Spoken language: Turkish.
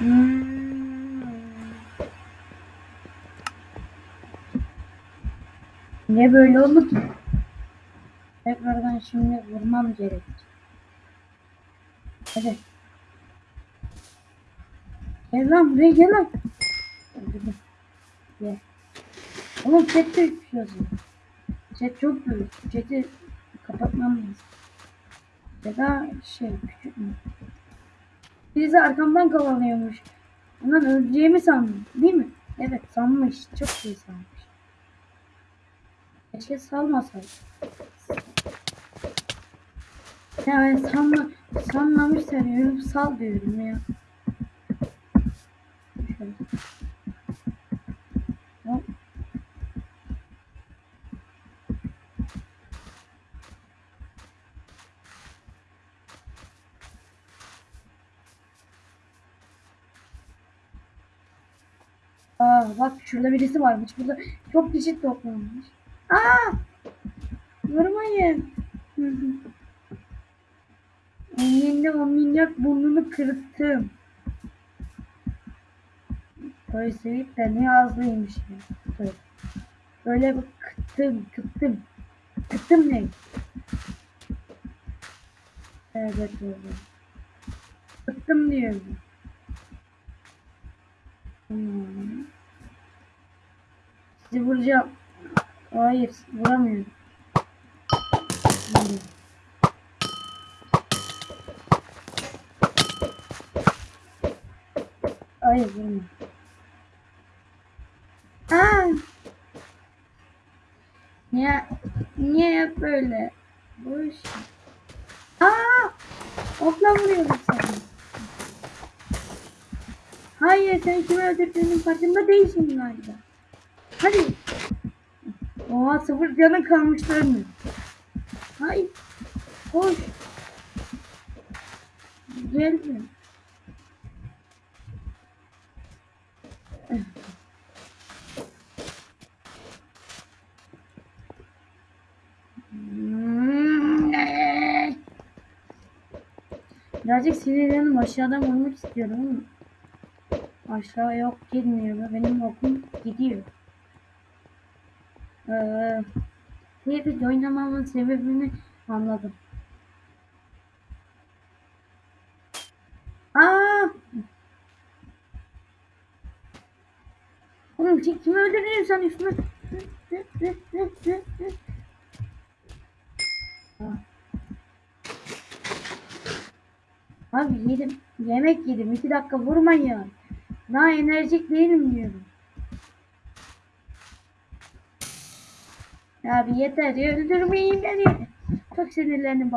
Hmm. Niye böyle oldu ki? Tekrardan şimdi vurmam gerek. Hadi. Gel lan buraya gel lan. Gel. Oğlum chat de yazıyor. Chat çok büyük. Chat'i kapatmam lazım. Ya da şey küçük mü? Birisi arkamdan kovalıyormuş. Ondan öleceğimi sandım. Değil mi? Evet sanmış. Çok iyi sanmış. Keşke salmasaydı. Ya ben sanma, sanmamış sanıyorum. Sal diyorum ya. Şöyle. Aa bak şurada birisi varmış. Burada çok kişi toplanmış. Aa! Vurmayın. Elinde o minnak burnunu kırıttım. Oysa de ne ağzıymış ya. Böyle, böyle bir kıttım kıttım. Kıttım ne? Evet öyle. Kıttım diyorum. Hmm. Sizi vuracağım. Hayır vuramıyorum. Hmm. Hayır vurma. Aa! Niye, niye hep böyle? Boş. Aa! Okla vuruyorum seni. Hayır sen kimi öldürdüğünün farkında değilsin galiba. Hadi. Oha sıfır canın kalmışlar mı? Hayır. Koş. Gelme. Birazcık sinirlendim aşağıdan vurmak istiyorum ama aşağı yok gitmiyor. Benim okum gidiyor. Ee, David oynamamın sebebini anladım. Aa! Oğlum kim- kimi öldürdün sen üstüme? Abi yedim. Yemek yedim. İki dakika vurmayın. Daha enerjik değilim diyorum. Abi yeter ya öldürmeyin beni. Çok sinirlendim.